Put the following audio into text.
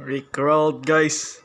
Rickrolled guys.